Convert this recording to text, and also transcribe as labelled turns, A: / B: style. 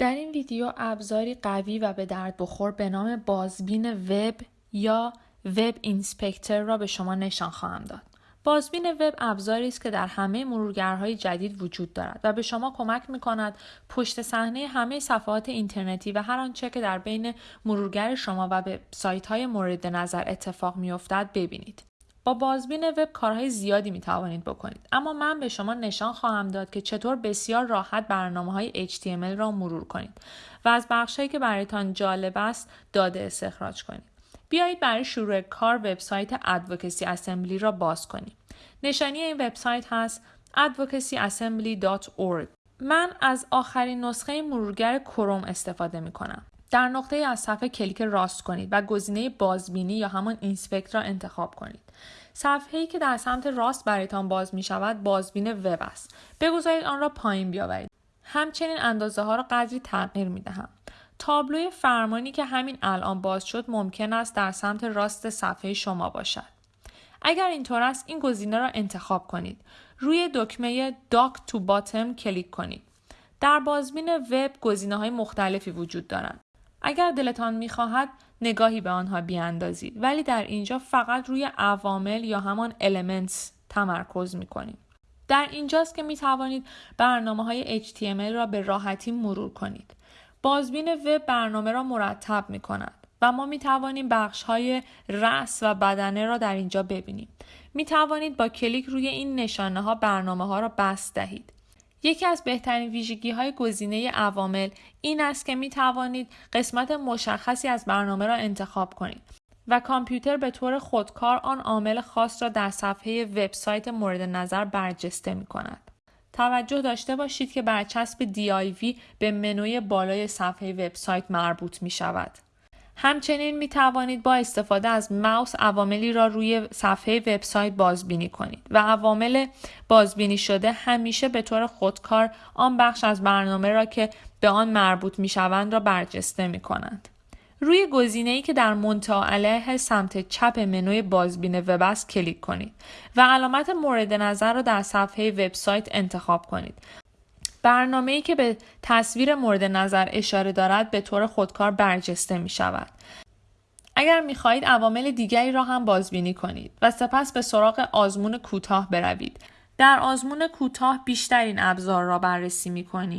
A: در این ویدیو ابزاری قوی و به درد بخور به نام بازبین وب یا وب اینسپکتر را به شما نشان خواهم داد. بازبین وب ابزاری است که در همه مرورگرهای جدید وجود دارد و به شما کمک می کند پشت صحنه همه صفحات اینترنتی و هر آنچه که در بین مرورگر شما و به سایت های مورد نظر اتفاق می افتد ببینید. با بازبین وب کارهای زیادی می توانید بکنید. اما من به شما نشان خواهم داد که چطور بسیار راحت برنامه های HTML را مرور کنید و از بخشهایی که برایتان جالب است داده استخراج کنید. بیایید برای شروع کار وبسایت ادوکسی اسمبلی را باز کنیم. نشانی این وبسایت هست advocacyassembly.org من از آخرین نسخه مرورگر کروم استفاده می کنم. در نقطه از صفحه کلیک راست کنید و گزینه بازبینی یا همان اینسپکت را انتخاب کنید. صفحه ای که در سمت راست برایتان باز می شود بازبین وب است. بگذارید آن را پایین بیاورید. همچنین اندازه ها را قدری تغییر می دهم. تابلوی فرمانی که همین الان باز شد ممکن است در سمت راست صفحه شما باشد. اگر اینطور است این گزینه را انتخاب کنید. روی دکمه داک تو باتم کلیک کنید. در بازبین وب گزینه های مختلفی وجود دارند. اگر دلتان می‌خواهد نگاهی به آنها بیاندازید ولی در اینجا فقط روی عوامل یا همان elements تمرکز می‌کنیم. در اینجاست که می توانید برنامه های HTML را به راحتی مرور کنید. بازبین وب برنامه را مرتب می کند و ما می توانیم بخش های رأس و بدنه را در اینجا ببینیم. می توانید با کلیک روی این نشانه ها برنامه ها را بست دهید. یکی از بهترین ویژگی های گزینه عوامل این است که می توانید قسمت مشخصی از برنامه را انتخاب کنید و کامپیوتر به طور خودکار آن عامل خاص را در صفحه وبسایت مورد نظر برجسته می کند. توجه داشته باشید که برچسب DIV به منوی بالای صفحه وبسایت مربوط می شود. همچنین می توانید با استفاده از ماوس عواملی را روی صفحه وبسایت بازبینی کنید و عوامل بازبینی شده همیشه به طور خودکار آن بخش از برنامه را که به آن مربوط می شوند را برجسته می کنند. روی گزینه ای که در منتها علیه سمت چپ منوی بازبین وب است کلیک کنید و علامت مورد نظر را در صفحه وبسایت انتخاب کنید برنامه ای که به تصویر مورد نظر اشاره دارد به طور خودکار برجسته می شود. اگر می خواهید عوامل دیگری را هم بازبینی کنید و سپس به سراغ آزمون کوتاه بروید. در آزمون کوتاه بیشتر این ابزار را بررسی می کنیم.